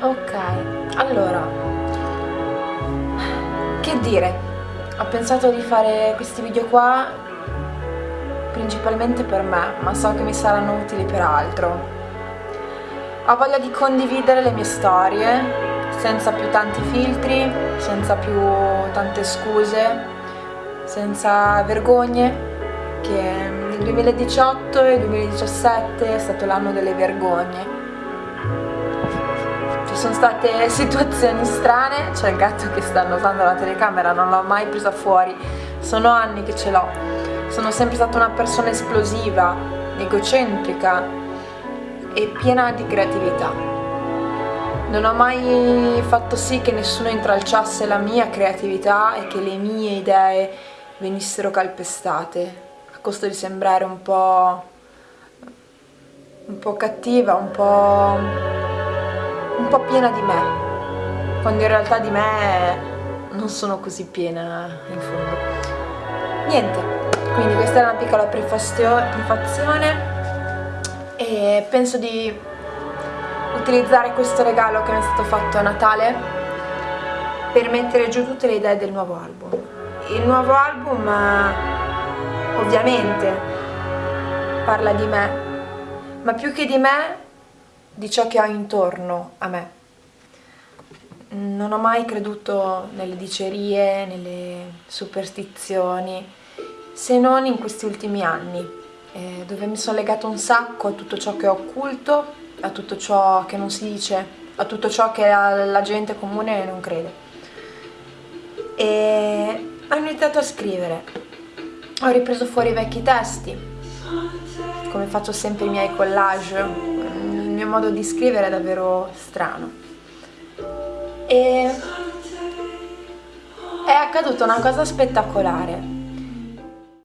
Ok, allora, che dire, ho pensato di fare questi video qua principalmente per me, ma so che mi saranno utili per altro. Ho voglia di condividere le mie storie, senza più tanti filtri, senza più tante scuse, senza vergogne, che il 2018 e il 2017 è stato l'anno delle vergogne. Sono state situazioni strane, c'è il gatto che sta annusando la telecamera, non l'ho mai presa fuori, sono anni che ce l'ho. Sono sempre stata una persona esplosiva, egocentrica e piena di creatività. Non ho mai fatto sì che nessuno intralciasse la mia creatività e che le mie idee venissero calpestate costo di sembrare un po', un po cattiva, un po', un po' piena di me, quando in realtà di me non sono così piena in fondo. Niente, quindi questa è una piccola prefazione e penso di utilizzare questo regalo che mi è stato fatto a Natale per mettere giù tutte le idee del nuovo album. Il nuovo album ovviamente parla di me, ma più che di me, di ciò che ho intorno a me. Non ho mai creduto nelle dicerie, nelle superstizioni, se non in questi ultimi anni, eh, dove mi sono legato un sacco a tutto ciò che è occulto, a tutto ciò che non si dice, a tutto ciò che la, la gente comune non crede. E ho iniziato a scrivere, ho ripreso fuori i vecchi testi, come faccio sempre i miei collage, mio modo di scrivere è davvero strano. E è accaduta una cosa spettacolare.